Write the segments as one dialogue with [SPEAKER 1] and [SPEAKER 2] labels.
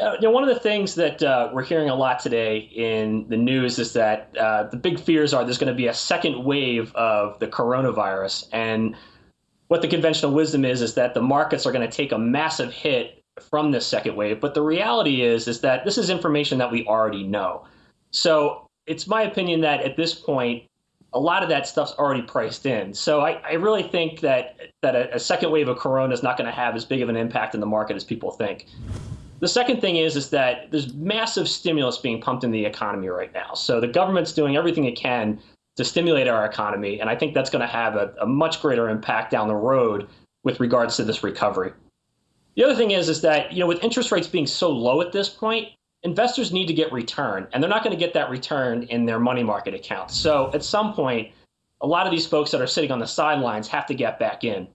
[SPEAKER 1] Uh, you know, one of the things that uh, we're hearing a lot today in the news is that uh, the big fears are there's going to be a second wave of the coronavirus, and what the conventional wisdom is is that the markets are going to take a massive hit from this second wave. But the reality is is that this is information that we already know. So it's my opinion that at this point, a lot of that stuff's already priced in. So I, I really think that that a, a second wave of corona is not going to have as big of an impact in the market as people think. The second thing is is that there's massive stimulus being pumped in the economy right now. So the government's doing everything it can to stimulate our economy, and I think that's going to have a, a much greater impact down the road with regards to this recovery. The other thing is is that you know with interest rates being so low at this point, investors need to get return, and they're not going to get that return in their money market accounts. So at some point, a lot of these folks that are sitting on the sidelines have to get back in.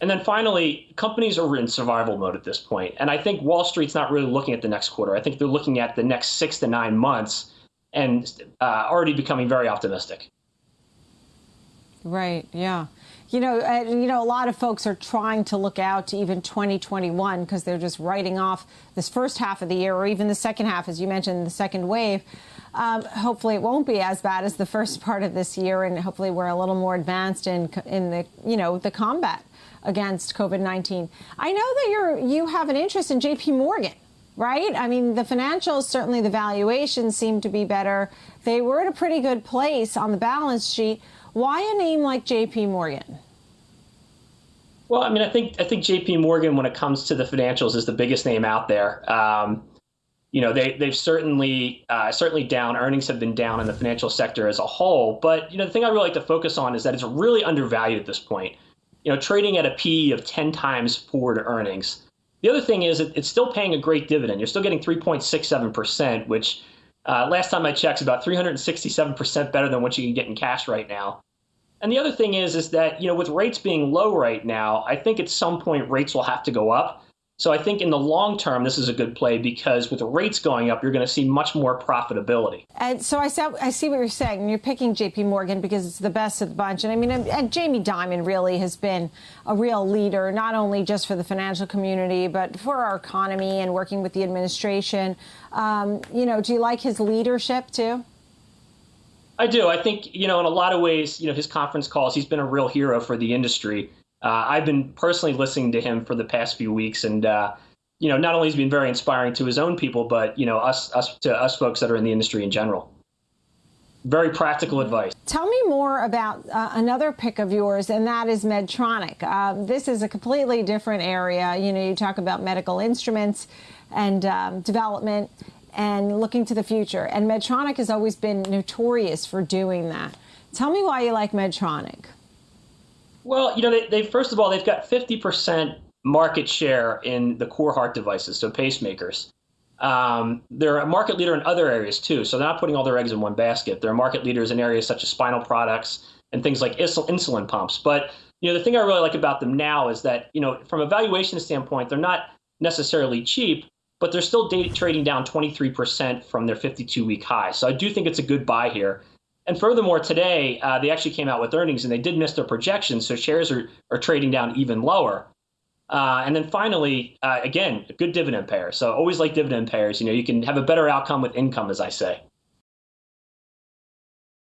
[SPEAKER 1] And then finally, companies are in survival mode at this point. And I think Wall Street's not really looking at the next quarter. I think they're looking at the next six to nine months and uh, already becoming very optimistic.
[SPEAKER 2] Right, yeah. You know, you know, a lot of folks are trying to look out to even 2021 because they're just writing off this first half of the year or even the second half, as you mentioned, the second wave. Um, hopefully, it won't be as bad as the first part of this year, and hopefully, we're a little more advanced in in the you know the combat against COVID-19. I know that you're you have an interest in J.P. Morgan, right? I mean, the financials certainly the valuations seem to be better. They were at a pretty good place on the balance sheet. Why a name like J.P. Morgan?
[SPEAKER 1] Well, I mean, I think I think J.P. Morgan, when it comes to the financials, is the biggest name out there. Um, you know, they they've certainly uh, certainly down. Earnings have been down in the financial sector as a whole. But you know, the thing I really like to focus on is that it's really undervalued at this point you know, trading at a PE of 10 times forward earnings. The other thing is it, it's still paying a great dividend. You're still getting 3.67%, which uh, last time I checked is about 367% better than what you can get in cash right now. And the other thing is, is that, you know, with rates being low right now, I think at some point rates will have to go up. So I think in the long term, this is a good play because with the rates going up, you're going to see much more profitability.
[SPEAKER 2] And so I see, I see what you're saying. And you're picking J.P. Morgan because it's the best of the bunch. And I mean, and Jamie Dimon really has been a real leader, not only just for the financial community, but for our economy and working with the administration. Um, you know, do you like his leadership too?
[SPEAKER 1] I do. I think, you know, in a lot of ways, you know, his conference calls, he's been a real hero for the industry. Uh, I've been personally listening to him for the past few weeks, and uh, you know, not only has been very inspiring to his own people, but you know, us us to us folks that are in the industry in general. Very practical advice.
[SPEAKER 2] Tell me more about uh, another pick of yours, and that is Medtronic. Uh, this is a completely different area. You know, you talk about medical instruments and um, development and looking to the future. And Medtronic has always been notorious for doing that. Tell me why you like Medtronic.
[SPEAKER 1] Well, you know, they, they first of all they've got 50% market share in the core heart devices, so pacemakers. Um, they're a market leader in other areas too, so they're not putting all their eggs in one basket. They're market leaders in areas such as spinal products and things like insulin pumps. But you know, the thing I really like about them now is that you know, from a valuation standpoint, they're not necessarily cheap, but they're still trading down 23% from their 52-week high. So I do think it's a good buy here. And furthermore, today uh, they actually came out with earnings and they did miss their projections, so shares are, are trading down even lower. Uh, and then finally, uh, again, a good dividend payer. So always like dividend payers. You know, you can have a better outcome with income, as I say.